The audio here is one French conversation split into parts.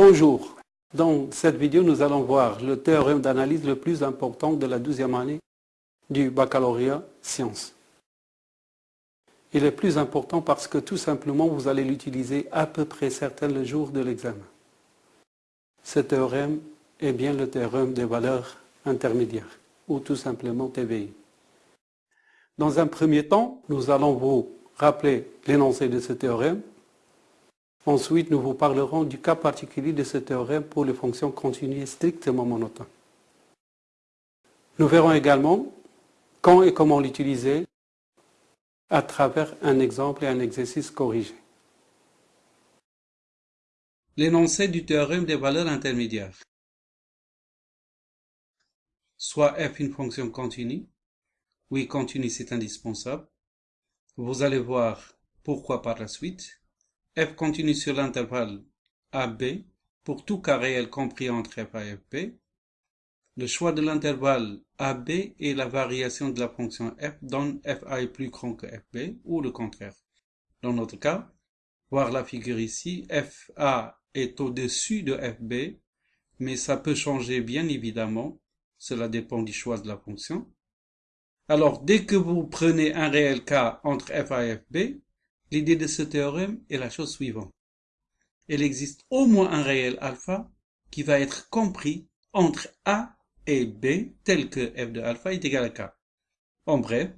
Bonjour. Dans cette vidéo, nous allons voir le théorème d'analyse le plus important de la douzième année du baccalauréat sciences. Il est plus important parce que tout simplement, vous allez l'utiliser à peu près certain le jour de l'examen. Ce théorème est bien le théorème des valeurs intermédiaires, ou tout simplement TVI. Dans un premier temps, nous allons vous rappeler l'énoncé de ce théorème, Ensuite, nous vous parlerons du cas particulier de ce théorème pour les fonctions continues strictement monotones. Nous verrons également quand et comment l'utiliser à travers un exemple et un exercice corrigé. L'énoncé du théorème des valeurs intermédiaires. Soit f une fonction continue. Oui, continue, c'est indispensable. Vous allez voir pourquoi par la suite f continue sur l'intervalle AB pour tout cas réel compris entre f et fb. Le choix de l'intervalle AB et la variation de la fonction f donne fa est plus grand que fb ou le contraire. Dans notre cas, voir la figure ici, fa est au-dessus de fb, mais ça peut changer bien évidemment, cela dépend du choix de la fonction. Alors, dès que vous prenez un réel cas entre fa et fb, L'idée de ce théorème est la chose suivante. Il existe au moins un réel alpha qui va être compris entre A et B tel que f de alpha est égal à k. En bref,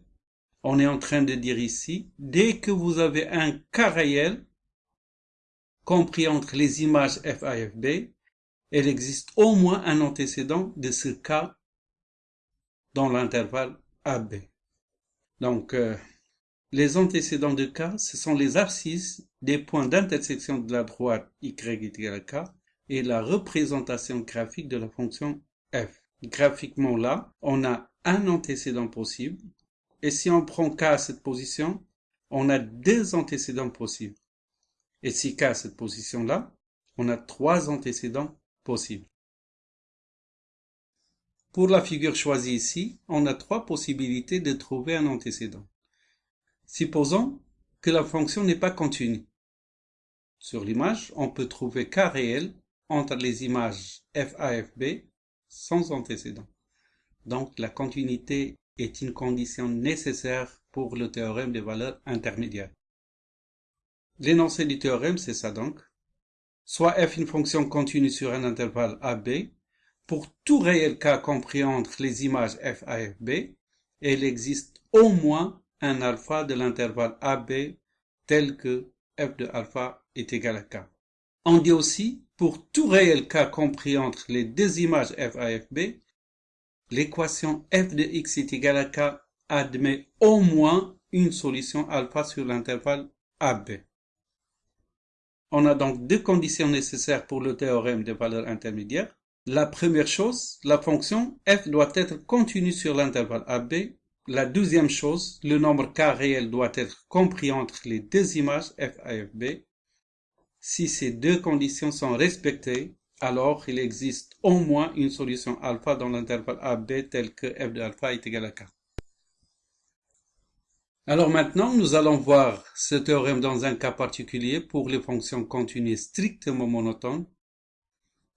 on est en train de dire ici, dès que vous avez un cas réel compris entre les images f a et fb, il existe au moins un antécédent de ce cas dans l'intervalle AB. Donc, euh, les antécédents de K, ce sont les abscisses des points d'intersection de la droite y est égal à K et la représentation graphique de la fonction f. Graphiquement là, on a un antécédent possible et si on prend K à cette position, on a deux antécédents possibles. Et si K à cette position-là, on a trois antécédents possibles. Pour la figure choisie ici, on a trois possibilités de trouver un antécédent. Supposons que la fonction n'est pas continue. Sur l'image, on peut trouver k réel entre les images fa et fb sans antécédent. Donc la continuité est une condition nécessaire pour le théorème des valeurs intermédiaires. L'énoncé du théorème, c'est ça donc. Soit f une fonction continue sur un intervalle AB, pour tout réel k compris entre les images fb, il existe au moins un alpha de l'intervalle AB tel que f de alpha est égal à k. On dit aussi, pour tout réel k compris entre les deux images f a et fb, l'équation f de x est égal à k admet au moins une solution alpha sur l'intervalle AB. On a donc deux conditions nécessaires pour le théorème des valeurs intermédiaires. La première chose, la fonction f doit être continue sur l'intervalle AB la deuxième chose, le nombre k réel doit être compris entre les deux images f a et fb. Si ces deux conditions sont respectées, alors il existe au moins une solution alpha dans l'intervalle AB tel que f de alpha est égal à k. Alors maintenant, nous allons voir ce théorème dans un cas particulier pour les fonctions continues strictement monotones.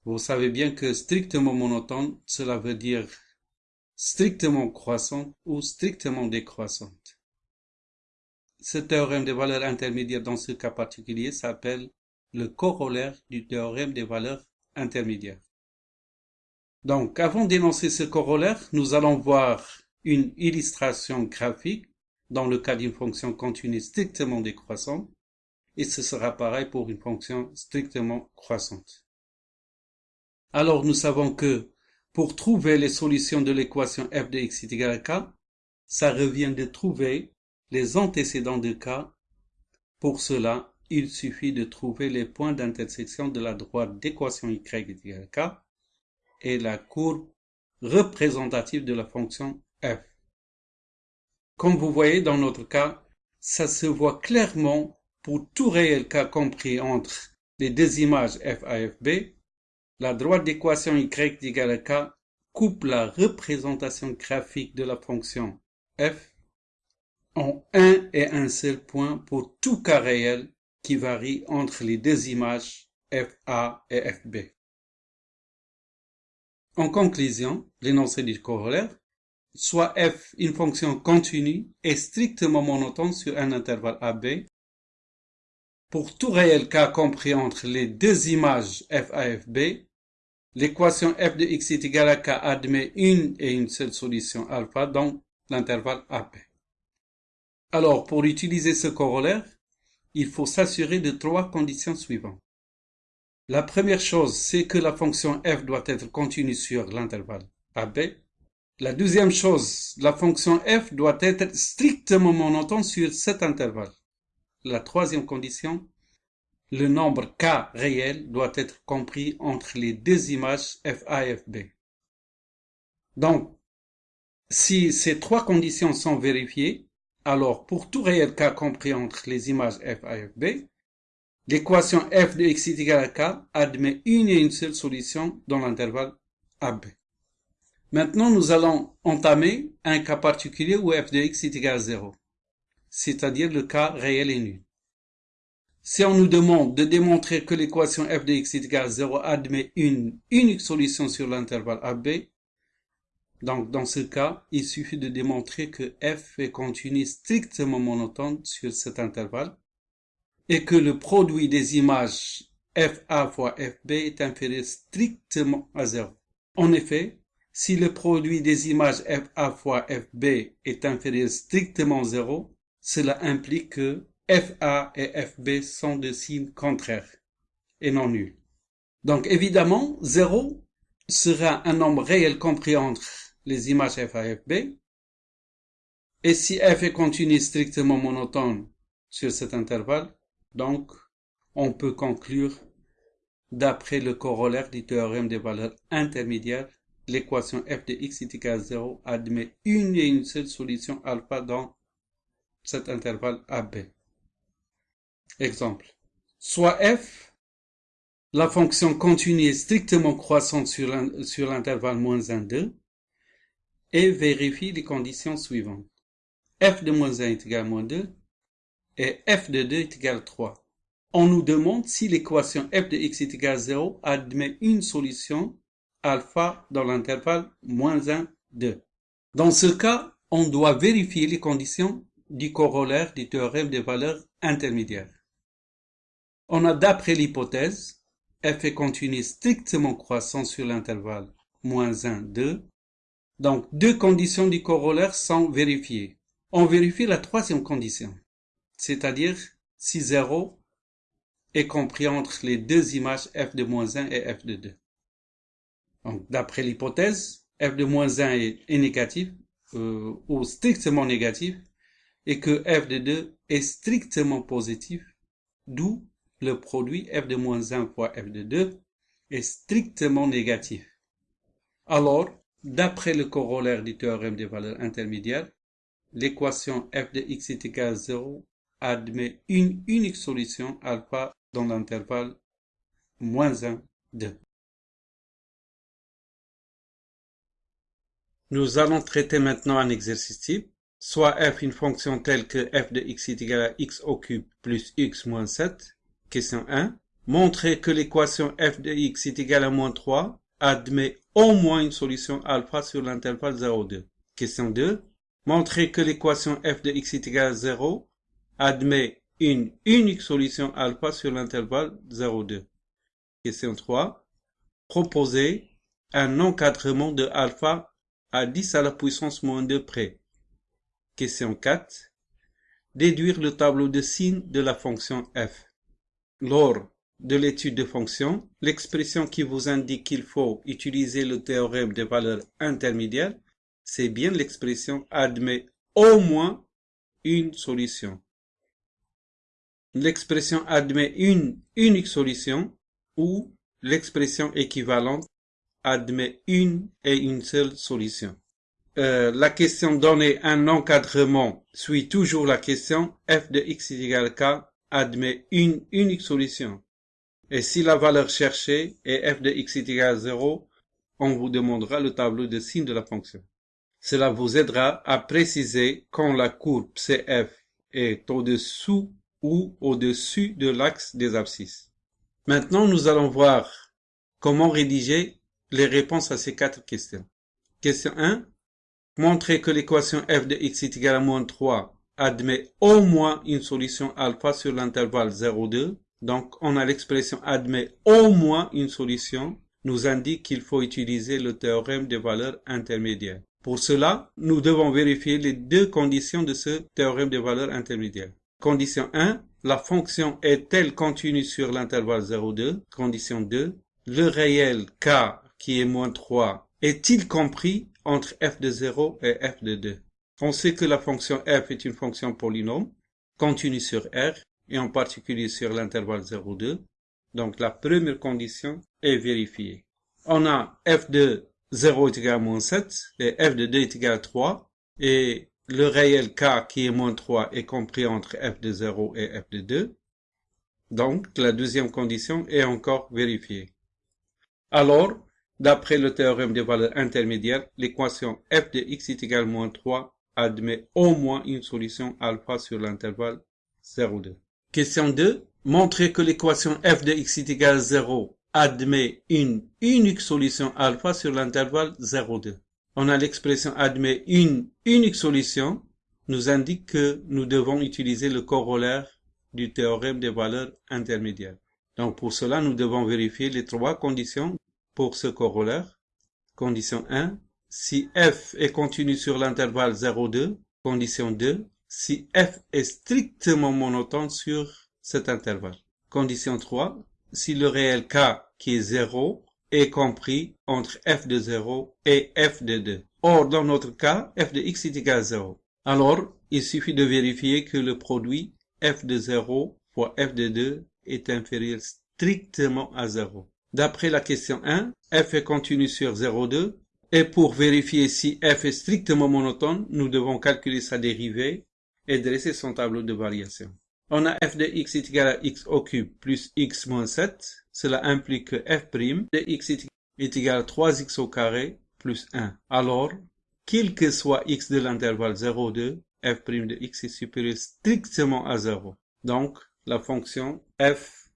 Vous savez bien que strictement monotone, cela veut dire strictement croissante ou strictement décroissante. Ce théorème des valeurs intermédiaires dans ce cas particulier s'appelle le corollaire du théorème des valeurs intermédiaires. Donc, avant d'énoncer ce corollaire, nous allons voir une illustration graphique dans le cas d'une fonction continue strictement décroissante, et ce sera pareil pour une fonction strictement croissante. Alors, nous savons que pour trouver les solutions de l'équation f de x est égal à k, ça revient de trouver les antécédents de k. Pour cela, il suffit de trouver les points d'intersection de la droite d'équation y est égal à k et la courbe représentative de la fonction f. Comme vous voyez dans notre cas, ça se voit clairement pour tout réel k compris entre les deux images f a et fb la droite d'équation y égale k coupe la représentation graphique de la fonction f en un et un seul point pour tout cas réel qui varie entre les deux images FA et FB. En conclusion, l'énoncé du corollaire, soit f une fonction continue et strictement monotone sur un intervalle AB, pour tout réel cas compris entre les deux images f a et fb, l'équation f de x est égale à k admet une et une seule solution alpha dans l'intervalle AB. Alors, pour utiliser ce corollaire, il faut s'assurer de trois conditions suivantes. La première chose, c'est que la fonction f doit être continue sur l'intervalle AB. La deuxième chose, la fonction f doit être strictement monotone sur cet intervalle. La troisième condition, le nombre k réel doit être compris entre les deux images FA et FB. Donc, si ces trois conditions sont vérifiées, alors pour tout réel k compris entre les images FA et FB, L'équation f de x est égal à k admet une et une seule solution dans l'intervalle AB. Maintenant, nous allons entamer un cas particulier où f de x est égal à 0, c'est-à-dire le cas réel et nul. Si on nous demande de démontrer que l'équation f de est égal à 0 admet une unique solution sur l'intervalle AB, donc dans ce cas, il suffit de démontrer que f est continu strictement monotone sur cet intervalle et que le produit des images FA fois FB est inférieur strictement à 0. En effet, si le produit des images FA fois FB est inférieur strictement à 0, cela implique que FA et FB sont de signes contraires et non nuls. Donc évidemment, 0 sera un nombre réel compris entre les images FA et FB. Et si f est continu strictement monotone sur cet intervalle, donc, on peut conclure, d'après le corollaire du théorème des valeurs intermédiaires, l'équation f de x est égal à 0 admet une et une seule solution alpha dans cet intervalle AB. Exemple. Soit f, la fonction continue est strictement croissante sur l'intervalle moins 1, 2, et vérifie les conditions suivantes. f de moins 1 est égal à moins 2, et f de 2 est égal à 3. On nous demande si l'équation f de x est égal à 0 admet une solution alpha dans l'intervalle moins 1, 2. Dans ce cas, on doit vérifier les conditions du corollaire du théorème des valeurs intermédiaires. On a d'après l'hypothèse f est continu strictement croissant sur l'intervalle moins 1, 2. Donc, deux conditions du corollaire sont vérifiées. On vérifie la troisième condition c'est-à-dire si 0 est compris entre les deux images f de moins 1 et f de 2. Donc, d'après l'hypothèse, f de moins 1 est, négatif euh, ou strictement négatif et que f de 2 est strictement positif, d'où le produit f de moins 1 fois f de 2 est strictement négatif. Alors, d'après le corollaire du théorème des valeurs intermédiaires, l'équation f de x est égal à 0 admet une unique solution alpha dans l'intervalle moins 1, 2. Nous allons traiter maintenant un exercice type, soit f une fonction telle que f de x est égal à x au cube plus x moins 7. Question 1. Montrer que l'équation f de x est égale à moins 3 admet au moins une solution alpha sur l'intervalle 0, 2. Question 2. Montrer que l'équation f de x est égale à 0 admet une unique solution alpha sur l'intervalle 0,2. Question 3. Proposer un encadrement de alpha à 10 à la puissance moins 2 près. Question 4. Déduire le tableau de signes de la fonction f. Lors de l'étude de fonction, l'expression qui vous indique qu'il faut utiliser le théorème des valeurs intermédiaires, c'est bien l'expression admet au moins une solution l'expression admet une unique solution ou l'expression équivalente admet une et une seule solution. Euh, la question donnée un encadrement suit toujours la question f de x égale k admet une unique solution. Et si la valeur cherchée est f de x égale 0, on vous demandera le tableau de signes de la fonction. Cela vous aidera à préciser quand la courbe CF est au-dessous ou au-dessus de l'axe des abscisses. Maintenant, nous allons voir comment rédiger les réponses à ces quatre questions. Question 1. Montrer que l'équation f de x est égale à moins 3 admet au moins une solution alpha sur l'intervalle 0,2. Donc, on a l'expression admet au moins une solution nous indique qu'il faut utiliser le théorème des valeurs intermédiaires. Pour cela, nous devons vérifier les deux conditions de ce théorème des valeurs intermédiaires. Condition 1, la fonction est-elle continue sur l'intervalle 0,2 Condition 2, le réel k qui est moins 3 est-il compris entre f de 0 et f de 2 On sait que la fonction f est une fonction polynôme, continue sur R, et en particulier sur l'intervalle 0,2. Donc la première condition est vérifiée. On a f de 0 est égal à moins 7 et f de 2 est égal à 3 et le réel k qui est moins 3 est compris entre f de 0 et f de 2. Donc la deuxième condition est encore vérifiée. Alors, d'après le théorème des valeurs intermédiaires, l'équation f de x est égal à moins 3 admet au moins une solution alpha sur l'intervalle 0,2. Question 2. Montrer que l'équation f de x est égal à 0 admet une unique solution alpha sur l'intervalle 0,2. On a l'expression admet une unique solution nous indique que nous devons utiliser le corollaire du théorème des valeurs intermédiaires. Donc pour cela, nous devons vérifier les trois conditions pour ce corollaire. Condition 1, si f est continu sur l'intervalle 0,2. Condition 2, si f est strictement monotone sur cet intervalle. Condition 3, si le réel k qui est 0 est compris entre f de 0 et f de 2. Or, dans notre cas, f de x est égal à 0. Alors, il suffit de vérifier que le produit f de 0 fois f de 2 est inférieur strictement à 0. D'après la question 1, f est continu sur 0,2 et pour vérifier si f est strictement monotone, nous devons calculer sa dérivée et dresser son tableau de variation. On a f de x est égal à x au cube plus x moins 7. Cela implique que f' de x est égal à 3x au carré plus 1. Alors, quel que soit x de l'intervalle 0, 2, f' de x est supérieur strictement à 0. Donc, la fonction f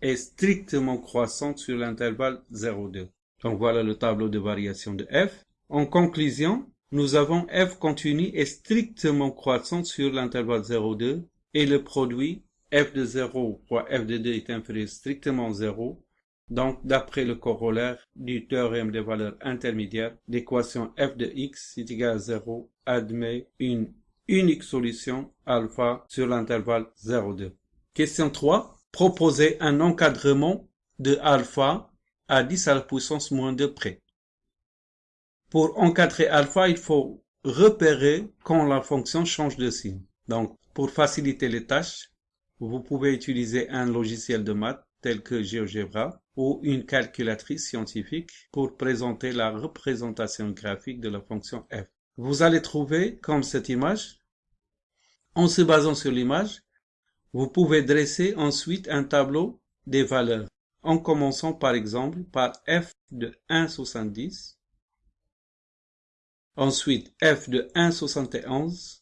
est strictement croissante sur l'intervalle 0, 2. Donc voilà le tableau de variation de f. En conclusion, nous avons f continu est strictement croissante sur l'intervalle 0, 2 et le produit f de 0 fois f de 2 est inférieur strictement 0. Donc, d'après le corollaire du théorème des valeurs intermédiaires, l'équation f de x est égale à 0 admet une unique solution alpha sur l'intervalle 0,2. Question 3. Proposer un encadrement de alpha à 10 à la puissance moins 2 près. Pour encadrer alpha, il faut repérer quand la fonction change de signe. Donc, pour faciliter les tâches, vous pouvez utiliser un logiciel de maths tel que GeoGebra ou une calculatrice scientifique pour présenter la représentation graphique de la fonction f. Vous allez trouver comme cette image. En se basant sur l'image, vous pouvez dresser ensuite un tableau des valeurs en commençant par exemple par f de 1,70, ensuite f de 1,71,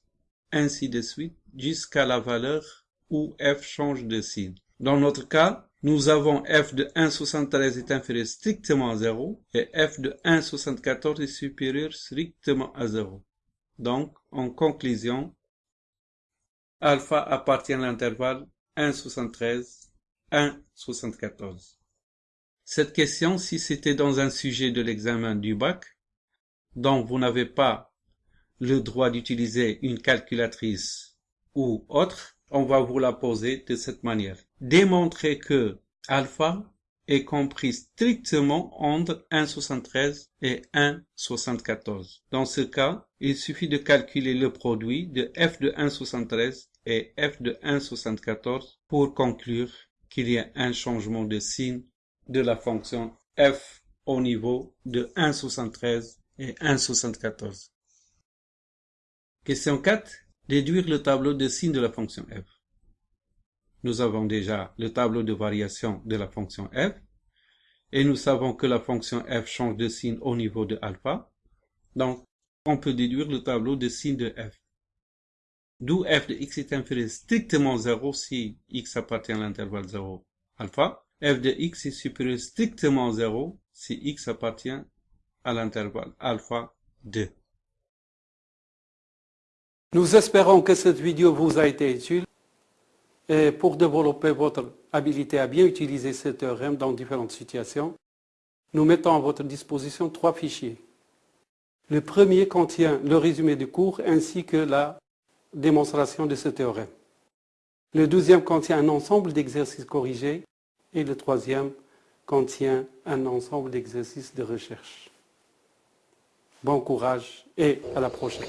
ainsi de suite jusqu'à la valeur où f change de signe. Dans notre cas, nous avons f de 1,73 est inférieur strictement à 0 et f de 1,74 est supérieur strictement à 0. Donc, en conclusion, alpha appartient à l'intervalle 1,73, 1,74. Cette question, si c'était dans un sujet de l'examen du bac, dont vous n'avez pas le droit d'utiliser une calculatrice ou autre, on va vous la poser de cette manière. Démontrer que alpha est compris strictement entre 1,73 et 1,74. Dans ce cas, il suffit de calculer le produit de f de 1,73 et f de 1,74 pour conclure qu'il y a un changement de signe de la fonction f au niveau de 1,73 et 1,74. Question 4 déduire le tableau de signes de la fonction f. Nous avons déjà le tableau de variation de la fonction f et nous savons que la fonction f change de signe au niveau de alpha. Donc, on peut déduire le tableau de signes de f. D'où f de x est inférieur strictement 0 si x appartient à l'intervalle 0 alpha. f de x est supérieur strictement à 0 si x appartient à l'intervalle alpha 2. Nous espérons que cette vidéo vous a été utile et pour développer votre habilité à bien utiliser ce théorème dans différentes situations, nous mettons à votre disposition trois fichiers. Le premier contient le résumé du cours ainsi que la démonstration de ce théorème. Le deuxième contient un ensemble d'exercices corrigés et le troisième contient un ensemble d'exercices de recherche. Bon courage et à la prochaine.